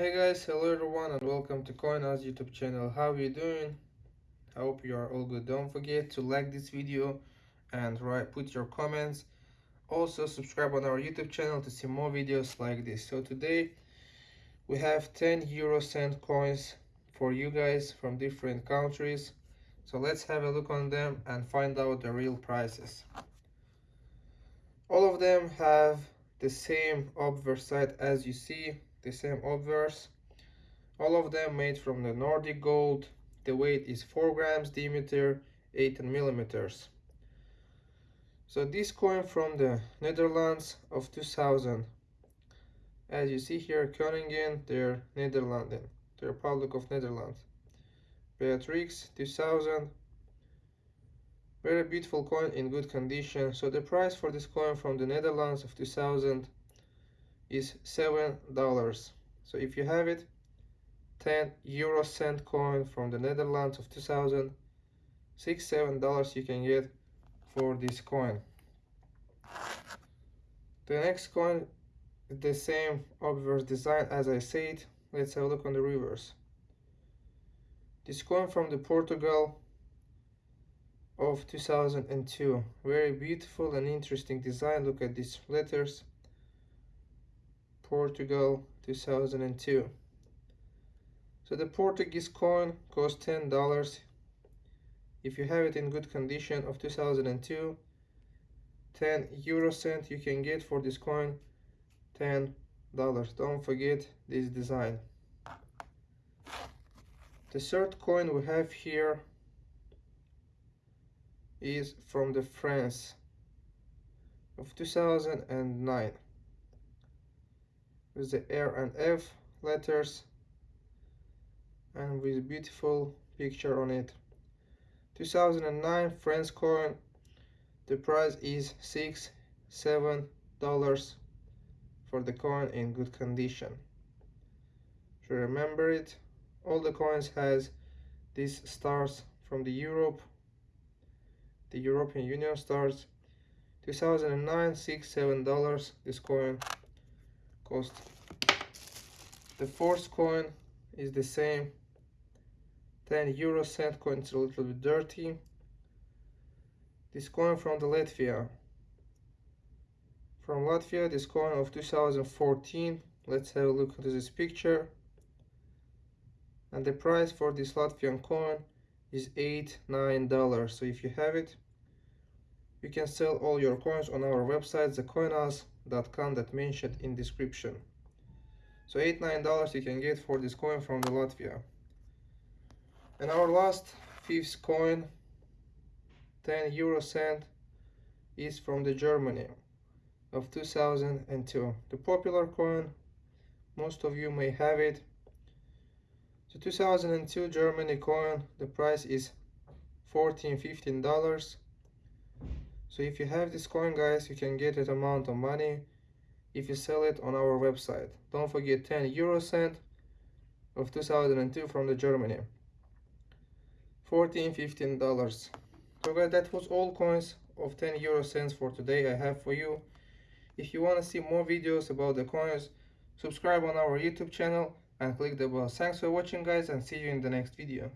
Hey guys, hello everyone and welcome to CoinOz YouTube channel. How are you doing? I hope you are all good. Don't forget to like this video and write put your comments. Also subscribe on our YouTube channel to see more videos like this. So today we have 10 euro cent coins for you guys from different countries. So let's have a look on them and find out the real prices. All of them have the same obverse side as you see the same obverse. All of them made from the Nordic gold. The weight is 4 grams diameter 8 millimeters. So this coin from the Netherlands of 2000 as you see here Koningen they're Netherlands the Republic of Netherlands. Beatrix 2000 very beautiful coin in good condition. So the price for this coin from the Netherlands of 2000 is seven dollars. So if you have it 10 euro cent coin from the Netherlands of 2000 six seven dollars you can get for this coin. The next coin is the same obverse design as I said. Let's have a look on the reverse. This coin from the Portugal of 2002 very beautiful and interesting design. Look at these letters Portugal 2002 so the Portuguese coin costs ten dollars. If you have it in good condition of 2002 10 euro cent you can get for this coin 10 dollars. Don't forget this design. The third coin we have here is from the France of 2009 with the R and F letters and with beautiful picture on it. 2009 France coin. The price is six seven dollars for the coin in good condition. To remember it all the coins has these stars from the Europe the European Union stars. 2009 six seven dollars this coin cost the fourth coin is the same. 10 euro cent coin it's a little bit dirty. This coin from the Latvia. From Latvia this coin of 2014 let's have a look at this picture. And the price for this Latvian coin is eight nine dollars. So if you have it you can sell all your coins on our website thecoinoz.com that mentioned in description so eight nine dollars you can get for this coin from the Latvia. And our last fifth coin 10 euro cent is from the Germany of 2002 the popular coin most of you may have it. The 2002 Germany coin the price is 14 15 dollars. So if you have this coin guys you can get that amount of money if you sell it on our website. Don't forget 10 euro cent of 2002 from the Germany. 14 15 dollars. So guys that was all coins of 10 euro cents for today I have for you. If you want to see more videos about the coins subscribe on our YouTube channel and click the bell. Thanks for watching guys and see you in the next video